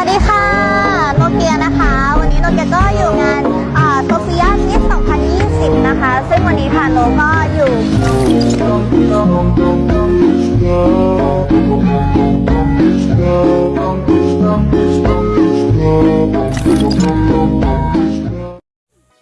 วัสดีค่ะ โนเกียนะคะ วันนี้โนเกียก็อยู่งานโซเฟียมิส2020 นะคะ ซึ่งวันนี้ค่ะโนก็อยู่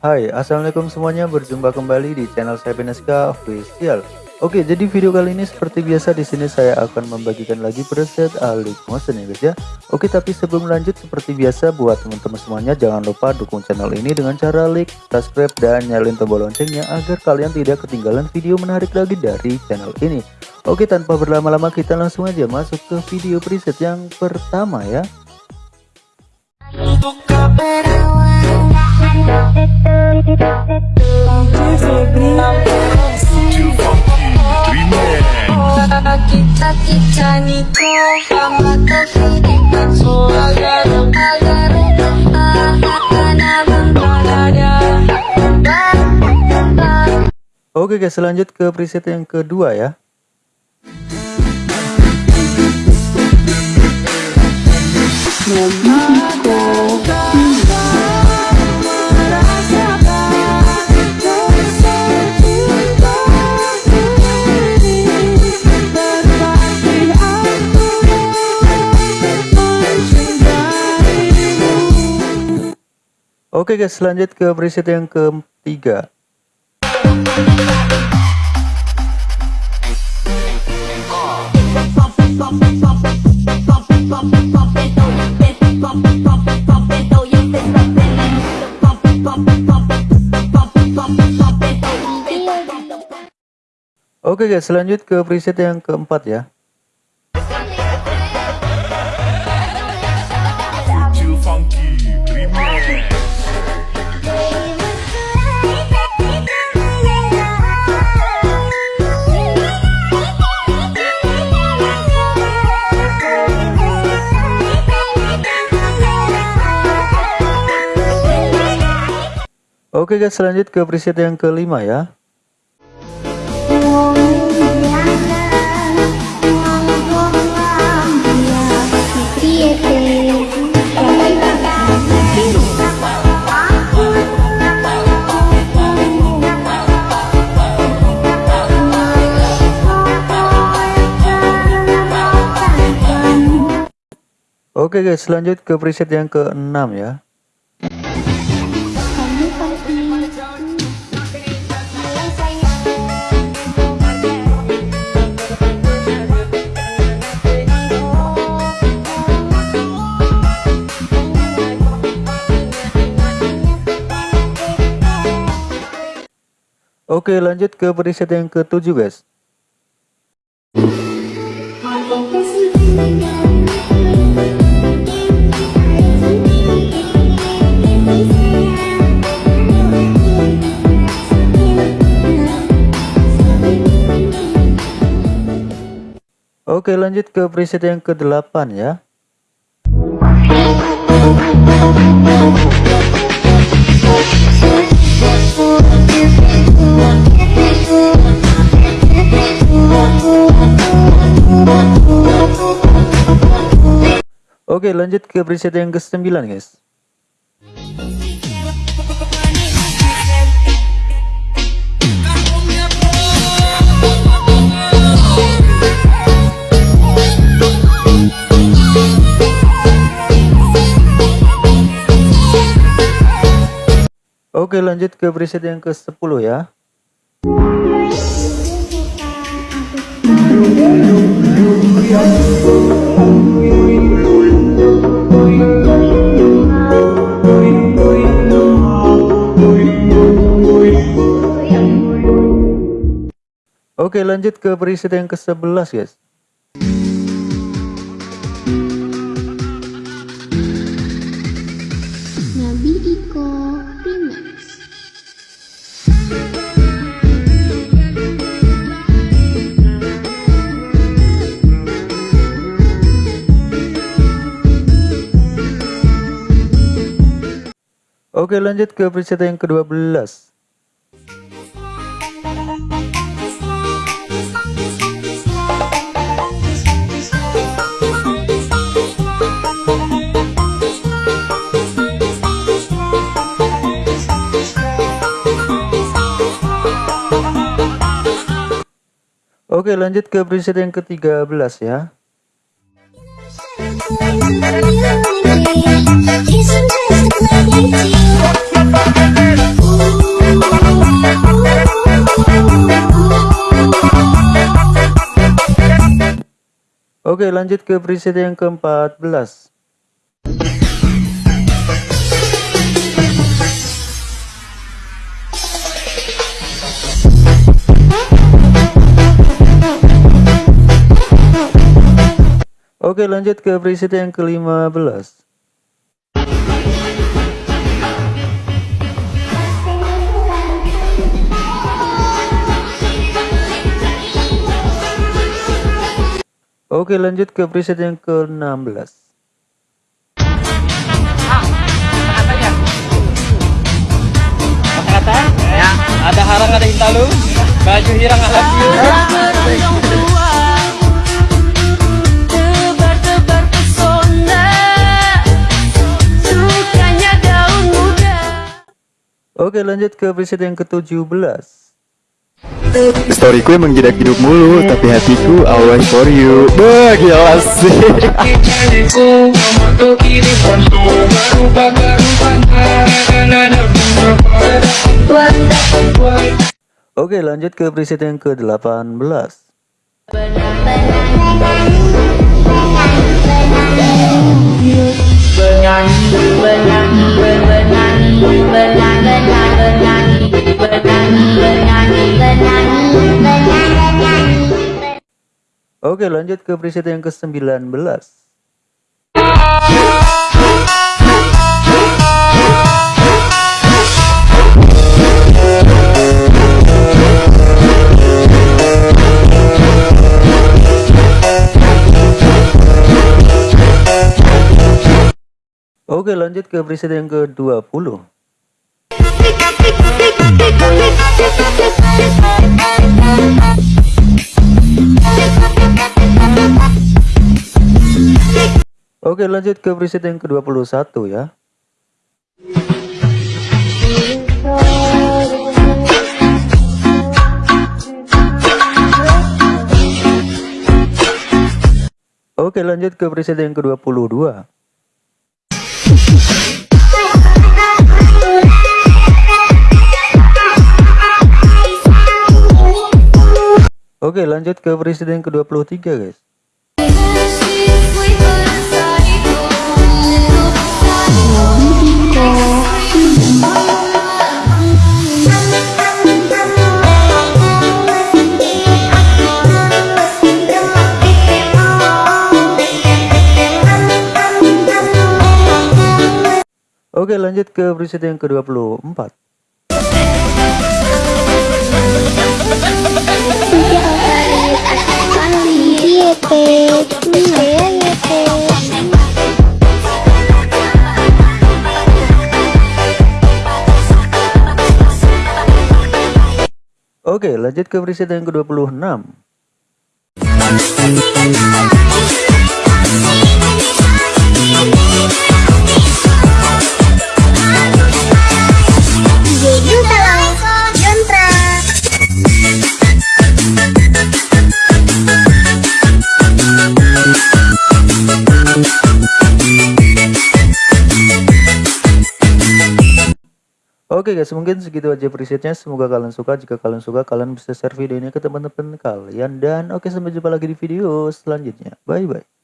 Hai, assalamualaikum semuanya. Berjumpa kembali di channel saya Beneska Official. Oke, jadi video kali ini seperti biasa di sini saya akan membagikan lagi preset Alik Motion ya guys ya. Oke, tapi sebelum lanjut seperti biasa buat teman-teman semuanya jangan lupa dukung channel ini dengan cara like, subscribe dan nyalain tombol loncengnya agar kalian tidak ketinggalan video menarik lagi dari channel ini. Oke, tanpa berlama-lama kita langsung aja masuk ke video preset yang pertama ya. Oke guys, lanjut ke preset yang kedua ya. Oke guys, lanjut ke preset yang ketiga. Oke guys, lanjut ke preset yang keempat ya. Oke guys, lanjut ke preset yang kelima ya. Oke guys, lanjut ke preset yang keenam ya. Oke, lanjut ke preset yang ketujuh guys. Oke, lanjut ke preset yang ke-8 ya. Oke, lanjut ke preset yang ke-9 guys. Oke, lanjut ke preset yang ke-10 ya. Oke, lanjut ke preset yang ke-11 guys. Oke lanjut ke preset yang ke-12 Oke lanjut ke preset yang ke-13 ya. Oke lanjut ke preset yang ke-14 Oke lanjut ke preset yang ke-15 Oke lanjut ke preset yang ke-16 Ya, ada harang ada hintalu, baju hirang I love you. Oke lanjut ke preset yang ke-17 Storyku emang jedak hidup mulu Tapi hatiku always for you. Wah gila sih. Oke lanjut ke preset yang ke-18 Oke lanjut ke preset yang ke-19 Oke lanjut ke preset yang ke-20 Oke lanjut ke preset yang ke-21 ya. Oke lanjut ke preset yang ke-22 Oke lanjut ke preset yang ke-23 guys. Oke lanjut ke preset yang ke-24 Oke lanjut ke preset yang ke-26 Oke guys, mungkin segitu aja presetnya. Semoga kalian suka. Jika kalian suka, kalian bisa share video ini ke teman-teman kalian. Dan oke, sampai jumpa lagi di video selanjutnya. Bye bye.